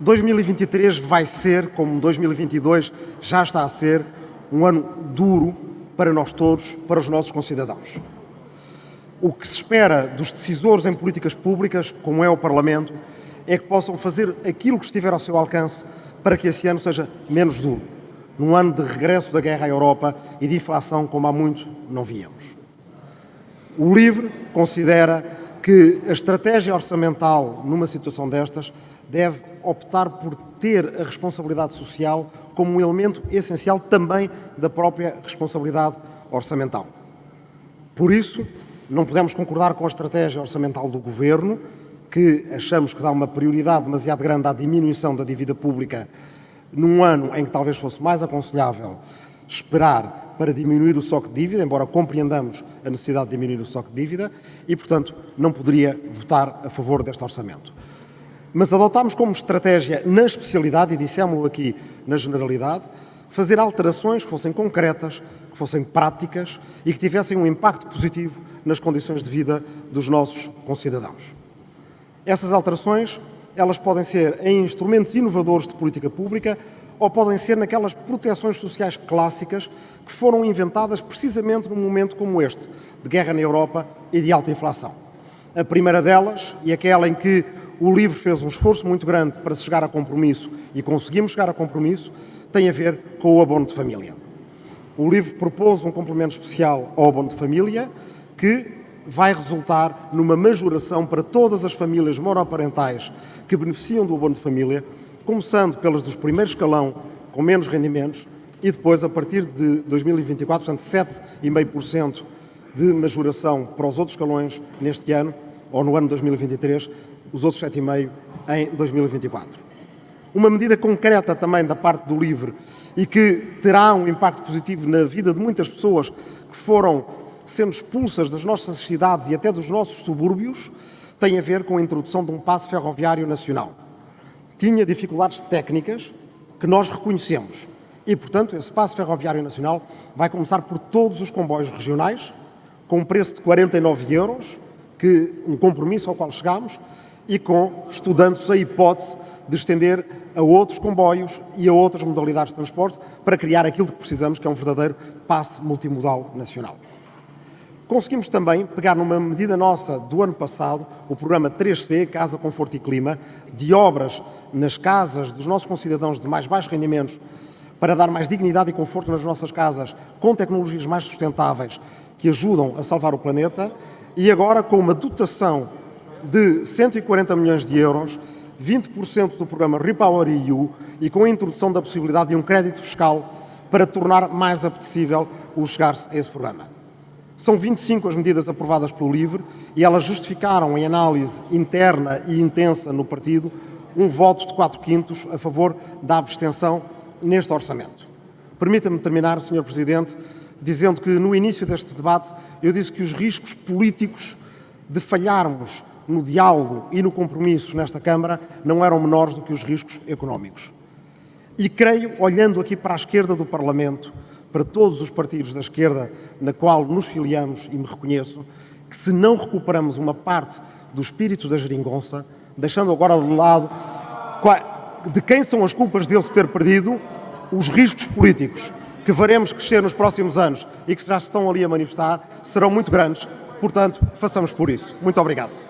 2023 vai ser, como 2022 já está a ser, um ano duro para nós todos, para os nossos concidadãos. O que se espera dos decisores em políticas públicas, como é o Parlamento, é que possam fazer aquilo que estiver ao seu alcance para que esse ano seja menos duro, num ano de regresso da guerra à Europa e de inflação como há muito não víamos. O LIVRE considera que a estratégia orçamental numa situação destas deve optar por ter a responsabilidade social como um elemento essencial também da própria responsabilidade orçamental. Por isso, não podemos concordar com a estratégia orçamental do Governo, que achamos que dá uma prioridade demasiado grande à diminuição da dívida pública num ano em que talvez fosse mais aconselhável esperar para diminuir o estoque de dívida, embora compreendamos a necessidade de diminuir o estoque de dívida, e, portanto, não poderia votar a favor deste orçamento. Mas adotámos como estratégia, na especialidade, e dissemos aqui na generalidade, fazer alterações que fossem concretas, que fossem práticas e que tivessem um impacto positivo nas condições de vida dos nossos concidadãos. Essas alterações, elas podem ser em instrumentos inovadores de política pública ou podem ser naquelas proteções sociais clássicas que foram inventadas precisamente num momento como este, de guerra na Europa e de alta inflação. A primeira delas, e aquela em que o LIVRE fez um esforço muito grande para chegar a compromisso e conseguimos chegar a compromisso, tem a ver com o abono de família. O LIVRE propôs um complemento especial ao abono de família que vai resultar numa majoração para todas as famílias monoparentais que beneficiam do abono de família, começando pelas dos primeiros escalão com menos rendimentos e depois, a partir de 2024, portanto 7,5% de majoração para os outros escalões neste ano, ou no ano de 2023, os outros 7,5% em 2024. Uma medida concreta também da parte do LIVRE e que terá um impacto positivo na vida de muitas pessoas que foram sendo expulsas das nossas cidades e até dos nossos subúrbios, tem a ver com a introdução de um passo ferroviário nacional. Tinha dificuldades técnicas que nós reconhecemos e, portanto, esse passo ferroviário nacional vai começar por todos os comboios regionais, com um preço de 49 euros, que um compromisso ao qual chegamos, e com estudando-se a hipótese de estender a outros comboios e a outras modalidades de transporte para criar aquilo que precisamos, que é um verdadeiro passe multimodal nacional. Conseguimos também pegar numa medida nossa do ano passado, o programa 3C, Casa, Conforto e Clima, de obras nas casas dos nossos concidadãos de mais baixos rendimentos, para dar mais dignidade e conforto nas nossas casas, com tecnologias mais sustentáveis que ajudam a salvar o planeta, e agora com uma dotação de 140 milhões de euros, 20% do programa Repower EU e com a introdução da possibilidade de um crédito fiscal para tornar mais apetecível o chegar-se a esse programa. São 25 as medidas aprovadas pelo LIVRE e elas justificaram, em análise interna e intensa no partido, um voto de 4 quintos a favor da abstenção neste orçamento. Permita-me terminar, Sr. Presidente, dizendo que no início deste debate eu disse que os riscos políticos de falharmos no diálogo e no compromisso nesta Câmara não eram menores do que os riscos económicos. E creio, olhando aqui para a esquerda do Parlamento, para todos os partidos da esquerda na qual nos filiamos e me reconheço, que se não recuperamos uma parte do espírito da geringonça, deixando agora de lado de quem são as culpas dele se ter perdido, os riscos políticos que veremos crescer nos próximos anos e que já estão ali a manifestar serão muito grandes. Portanto, façamos por isso. Muito obrigado.